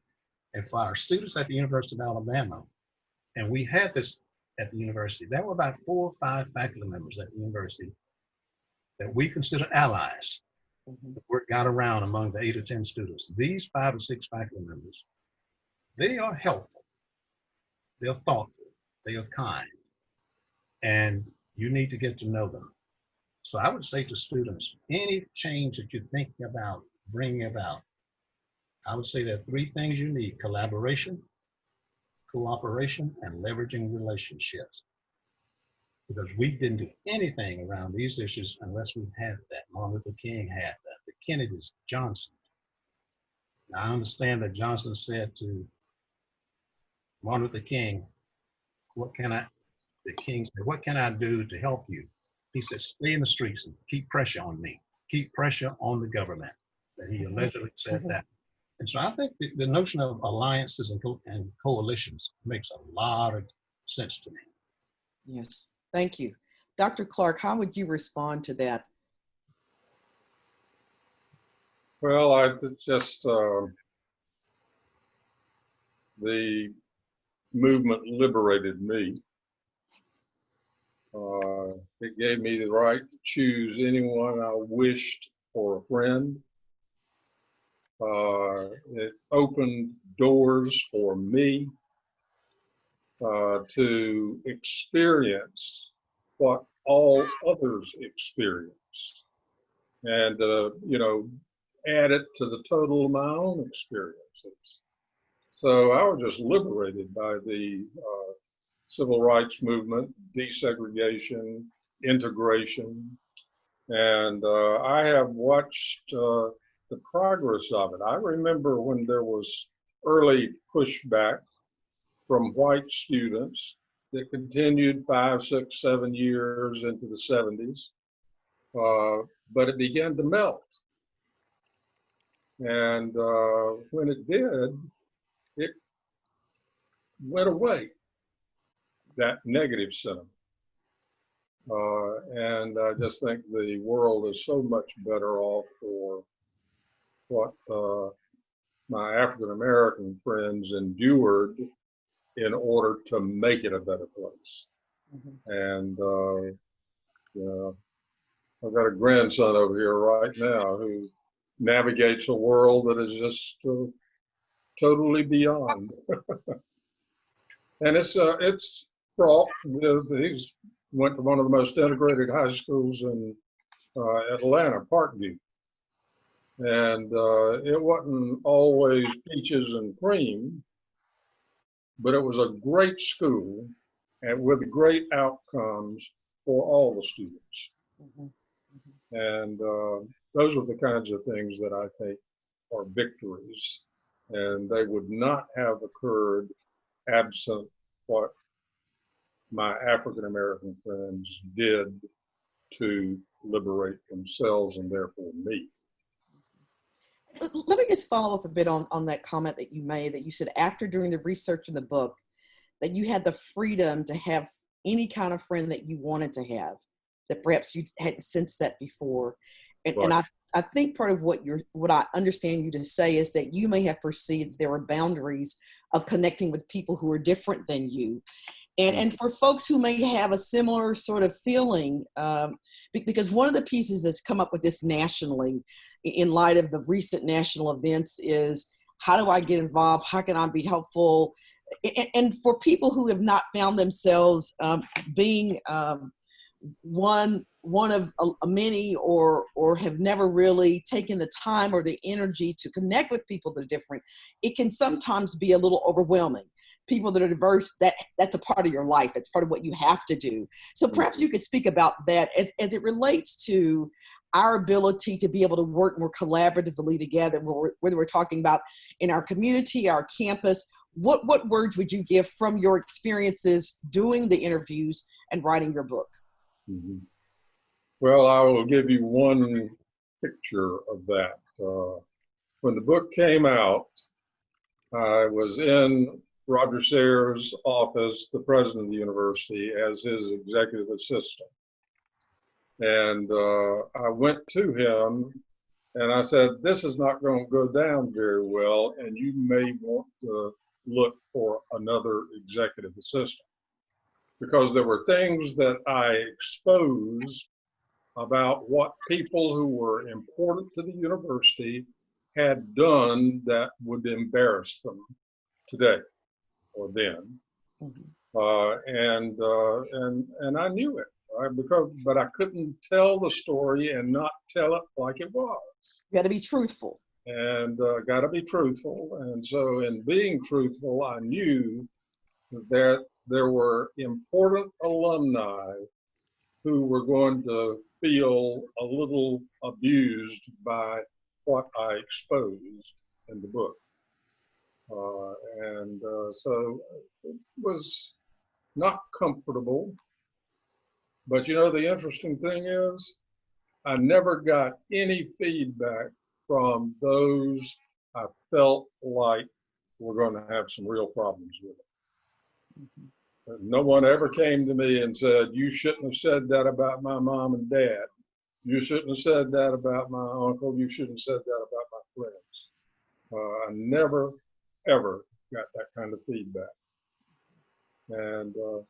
if our students at the University of Alabama, and we had this at the university, there were about four or five faculty members at the university that we consider allies. Mm-hmm. The word got around among the eight or 10 students. These five or six faculty members, they are helpful, they're thoughtful, they are kind, and you need to get to know them. So I would say to students, any change that you're thinking about bringing about, I would say there are three things you need, collaboration, cooperation, and leveraging relationships. Because we didn't do anything around these issues unless we had that. Martin Luther King had that, the Kennedys, Johnson. Now, I understand that Johnson said to Martin Luther King, what can I, the king said, what can I do to help you? he said, stay in the streets and keep pressure on me, keep pressure on the government. That he allegedly said Mhm. that. And so I think the, the notion of alliances and, co- and coalitions makes a lot of sense to me. Yes, thank you. Dr. Clark, how would you respond to that? Well, I th- just, um, the movement liberated me. Uh, it gave me the right to choose anyone I wished for a friend. Uh, it opened doors for me uh, to experience what all others experience. And, uh, you know, add it to the total of my own experiences. So I was just liberated by the uh, civil rights movement, desegregation, integration. And uh, I have watched uh, the progress of it. I remember when there was early pushback from white students that continued five, six, seven years into the 70s, uh, but it began to melt. And uh, when it did, it went away, that negative sentiment. Uh, and I just think the world is so much better off for what uh, my African American friends endured in order to make it a better place. Mhm. And, uh, you know, I've got a grandson over here right now who navigates a world that is just uh, totally beyond. and it's uh, it's fraught with he's went to one of the most integrated high schools in uh, Atlanta, Parkview, and uh, it wasn't always peaches and cream, but it was a great school and with great outcomes for all the students. Mhm. And uh, those are the kinds of things that I think are victories. And they would not have occurred absent what my African American friends did to liberate themselves and therefore me. Let me just follow up a bit on, on that comment that you made that you said after doing the research in the book that you had the freedom to have any kind of friend that you wanted to have that perhaps you hadn't sensed that before. And, and I, I think part of what you're what I understand you to say is that you may have perceived there are boundaries of connecting with people who are different than you. And, and for folks who may have a similar sort of feeling, um, because one of the pieces that's come up with this nationally in light of the recent national events is how do I get involved? How can I be helpful? A- a- And for people who have not found themselves um, being um, one one of a, a many or or have never really taken the time or the energy to connect with people that are different it can sometimes be a little overwhelming. People that are diverse that that's a part of your life. That's part of what you have to do. So perhaps you could speak about that as, as it relates to our ability to be able to work more collaboratively together whether we're, talking about in our community our campus what what words would you give from your experiences doing the interviews and writing your book? Mhm. Well, I will give you one picture of that. Uh, when the book came out, I was in Roger Sayers' office, the president of the university, as his executive assistant. And uh, I went to him and I said, This is not going to go down very well, and you may want to look for another executive assistant because there were things that I exposed about what people who were important to the university had done that would embarrass them today or then. Mhm. Uh, and uh, and and I knew it, right? Because but I couldn't tell the story and not tell it like it was. you got to be truthful And uh, got to be truthful. And so, in being truthful, I knew that there were important alumni who were going to feel a little abused by what I exposed in the book. Uh, and uh, so it was not comfortable, But you know, the interesting thing is, I never got any feedback from those I felt like were going to have some real problems with it. Mm-hmm. No one ever came to me and said, You shouldn't have said that about my mom and dad. You shouldn't have said that about my uncle. You shouldn't have said that about my friends. Uh, I never, ever got that kind of feedback. And uh,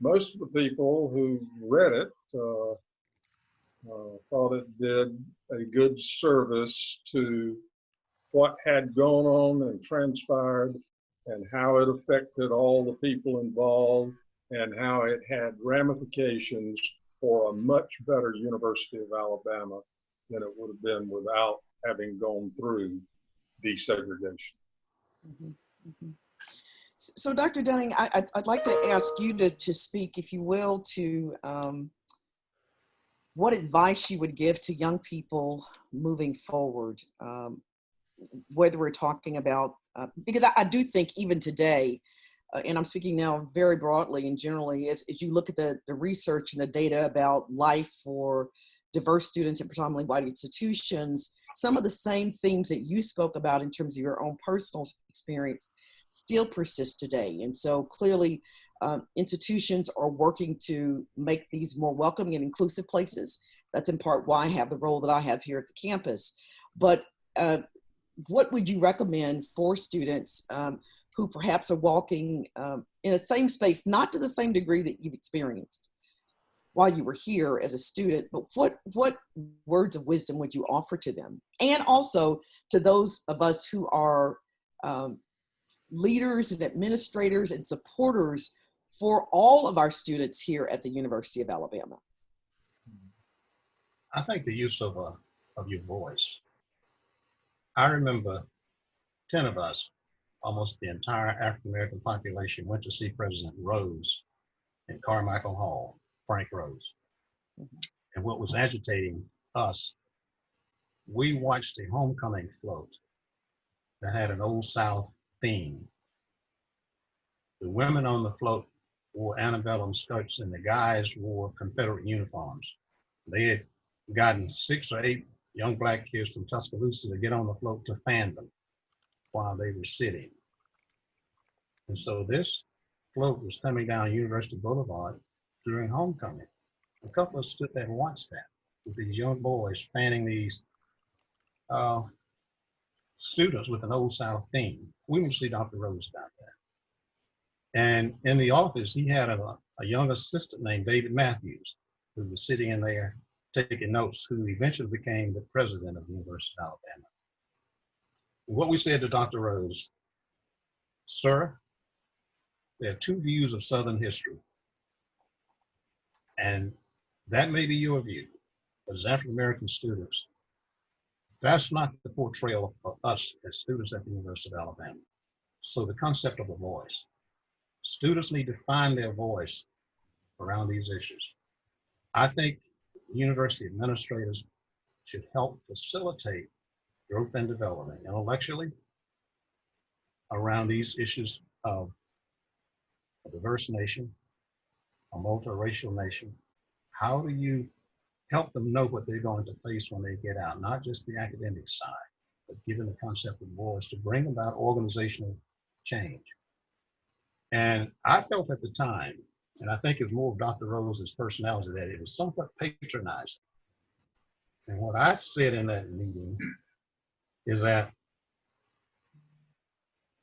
most of the people who read it uh, uh, thought it did a good service to what had gone on and transpired and how it affected all the people involved and how it had ramifications for a much better University of Alabama than it would have been without having gone through desegregation. Mm -hmm. Mm -hmm. So, Dr. Dunning, I, would like to ask you to, to speak, if you will, to um, what advice you would give to young people moving forward, um, whether we're talking about, uh, because I, I, do think even today, uh, and I'm speaking now very broadly and generally, as, as you look at the, the research and the data about life for diverse students in predominantly white institutions, some of the same themes that you spoke about in terms of your own personal experience still persist today. And so clearly um, institutions are working to make these more welcoming and inclusive places. That's in part why I have the role that I have here at the campus. But uh, what would you recommend for students um, who perhaps are walking um, in the same space, not to the same degree that you've experienced while you were here as a student, but what, what words of wisdom would you offer to them? And also to those of us who are um, leaders and administrators and supporters for all of our students here at the University of Alabama? I think the use of, uh, of your voice. I remember 10 of us, almost the entire African-American population went to see President Rose in Carmichael Hall, Frank Rose. Mm -hmm. And what was agitating us, we watched a homecoming float that had an Old South theme. The women on the float wore antebellum skirts and the guys wore Confederate uniforms. They had gotten six or eight young black kids from Tuscaloosa to get on the float to fan them while they were sitting. And so this float was coming down University Boulevard during homecoming. A couple of us stood there and watched that with these young boys fanning these uh, students with an Old South theme. We went to see Dr. Rose about that. And in the office, he had a, a young assistant named David Mathews, who was sitting in there taking notes, who eventually became the president of the University of Alabama. What we said to Dr. Rose, sir, there are two views of Southern history. And that may be your view, as African-American students, that's not the portrayal of us as students at the University of Alabama. So the concept of a voice. Students need to find their voice around these issues. I think university administrators should help facilitate growth and development intellectually around these issues of a diverse nation, a multiracial nation. How do you help them know what they're going to face when they get out, not just the academic side, but given the concept of voice to bring about organizational change. And I felt at the time, and I think it was more of Dr. Rose's personality, that it was somewhat patronizing. And what I said in that meeting is that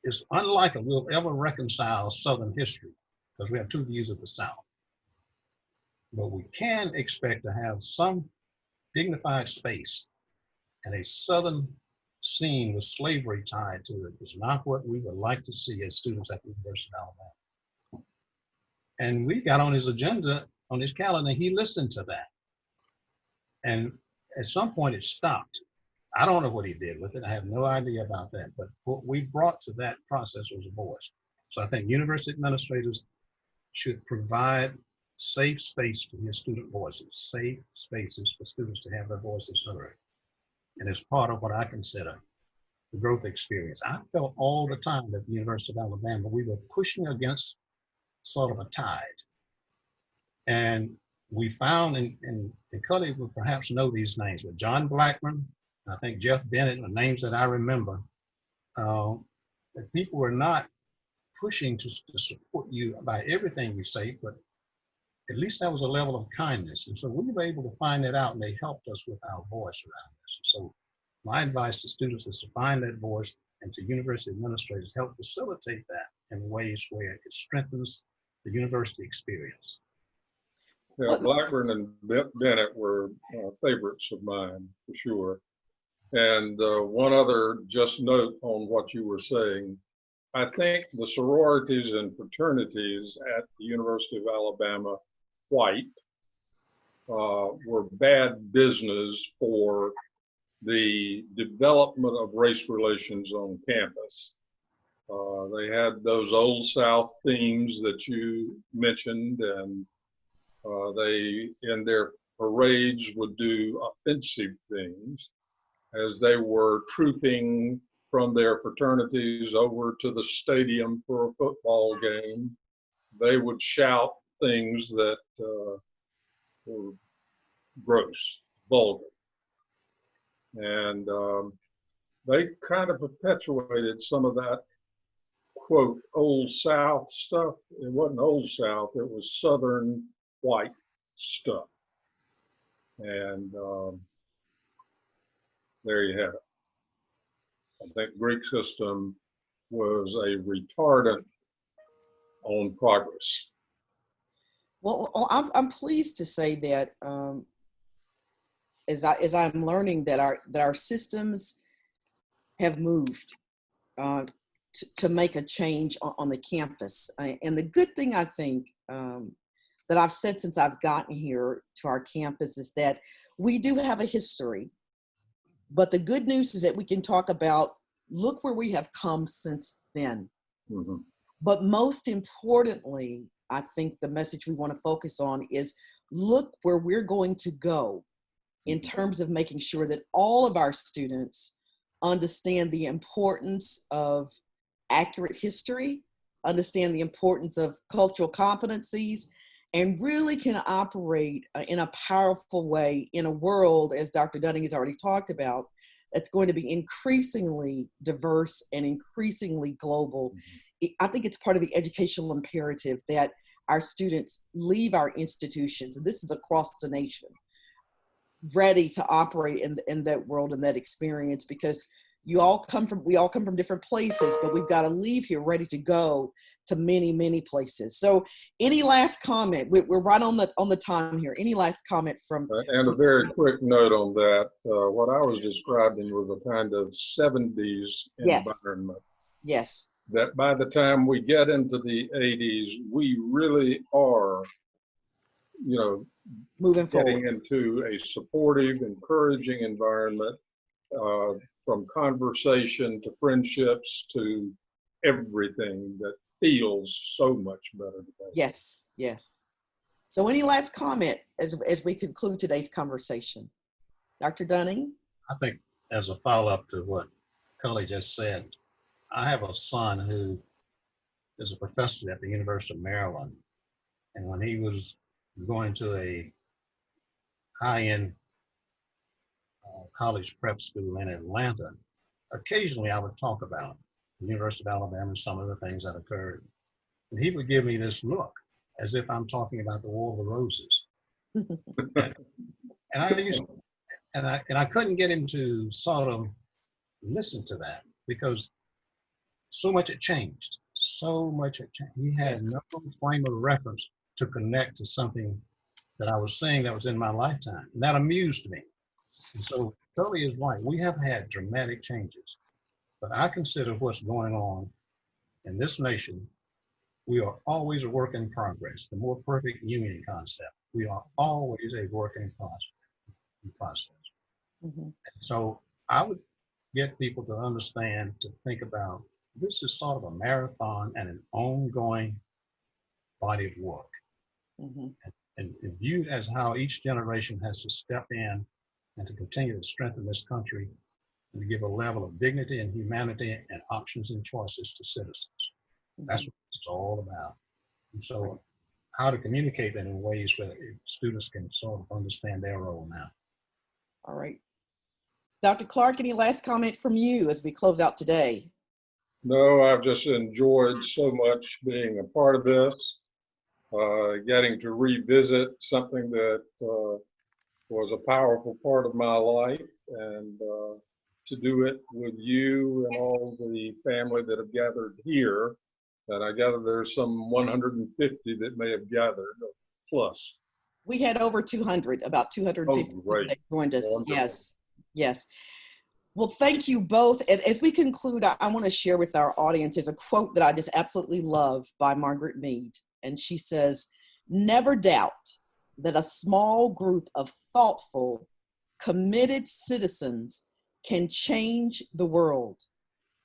it's unlikely we'll ever reconcile Southern history because we have two views of the South but we can expect to have some dignified space and a Southern scene with slavery tied to it is not what we would like to see as students at the University of Alabama. And we got on his agenda, on his calendar, he listened to that. And at some point it stopped. I don't know what he did with it. I have no idea about that. But what we brought to that process was a voice. So I think university administrators should provide safe space to hear student voices, safe spaces for students to have their voices heard. And as part of what I consider the growth experience, I felt all the time at the University of Alabama, we were pushing against sort of a tide. And we found, and, and the colleagues will perhaps know these names, but John Blackburn, I think Jeff Bennett are names that I remember. Uh, that people were not pushing to, to support you by everything you say, but at least that was a level of kindness. And so we were able to find that out and they helped us with our voice around this. So my advice to students is to find that voice and to university administrators help facilitate that in ways where it strengthens the university experience. Yeah, Blackburn and Bennett were uh, favorites of mine for sure. And uh, one other just note on what you were saying. I think the sororities and fraternities at the University of Alabama, white, uh, were bad business for the development of race relations on campus. Uh, they had those old South themes that you mentioned, and uh, they, in their parades, would do offensive things as they were trooping from their fraternities over to the stadium for a football game. They would shout things that uh, were gross, vulgar. And um, they kind of perpetuated some of that quote old South stuff. It wasn't old South, it was Southern white stuff. And um, there you have it. I think Greek system was a retardant on progress. Well, I'm, I'm pleased to say that um, as I as I'm learning that our that our systems have moved uh, to, to make a change on, on the campus. and the good thing I think um, that I've said since I've gotten here to our campus is that we do have a history. But the good news is that we can talk about look where we have come since then. Mm -hmm. But most importantly, I think the message we want to focus on is look where we're going to go in mm-hmm. terms of making sure that all of our students understand the importance of accurate history, understand the importance of cultural competencies, and really can operate uh, in a powerful way in a world, as Dr. Dunning has already talked about, that's going to be increasingly diverse and increasingly global. Mm-hmm. I think it's part of the educational imperative that our students leave our institutions, and this is across the nation, ready to operate in, in that world and that experience because you all come from we all come from different places but we've got to leave here ready to go to many many places. So any last comment? We're right on the on the time here. Any last comment from uh, and a very quick note on that uh, what i was describing was a kind of 70s yes. environment. Yes. That by the time we get into the 80s we really are you know moving getting forward. into a supportive encouraging environment uh, from conversation to friendships to everything that feels so much better today. Yes, yes. So any last comment as, as we conclude today's conversation? Dr. Dunning? I think as a follow-up to what Cully just said, I have a son who is a professor at the University of Maryland. And when he was going to a high-end uh, college prep school in Atlanta, occasionally I would talk about the University of Alabama and some of the things that occurred. And he would give me this look as if I'm talking about the War of the Roses. and, I used, and I and I couldn't get him to sort of listen to that because so much had changed. So much had changed. He had no frame of reference to connect to something that I was saying that was in my lifetime. And that amused me. And so Cully is right. We have had dramatic changes, but I consider what's going on in this nation, we are always a work in progress. The more perfect union concept. We are always a work in process. Mm -hmm. So I would get people to understand, to think about this is sort of a marathon and an ongoing body of work. Mm -hmm. and, and, and viewed as how each generation has to step in and to continue to strengthen this country and to give a level of dignity and humanity and options and choices to citizens. That's what it's all about. And so how to communicate that in ways where students can sort of understand their role now. All right. Dr. Clark, any last comment from you as we close out today? No, I've just enjoyed so much being a part of this, uh, getting to revisit something that uh, was a powerful part of my life and uh, to do it with you and all the family that have gathered here. And I gather there's some 150 that may have gathered plus. We had over 200, about 250 Oh, that joined us. Wonderful. Yes, yes. Well, thank you both. As, as we conclude, I, I want to share with our audience is a quote that I just absolutely love by Margaret Mead. And she says, never doubt that a small group of thoughtful, committed citizens can change the world.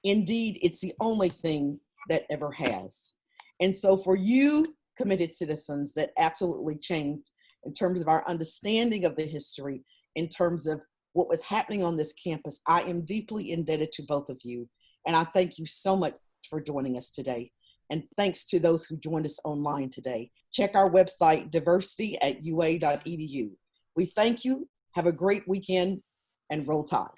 Indeed, it's the only thing that ever has. And so for you, committed citizens that absolutely changed in terms of our understanding of the history, in terms of what was happening on this campus, I am deeply indebted to both of you. And I thank you so much for joining us today. And thanks to those who joined us online today. Check our website, diversity at ua.edu. We thank you. Have a great weekend and roll tide.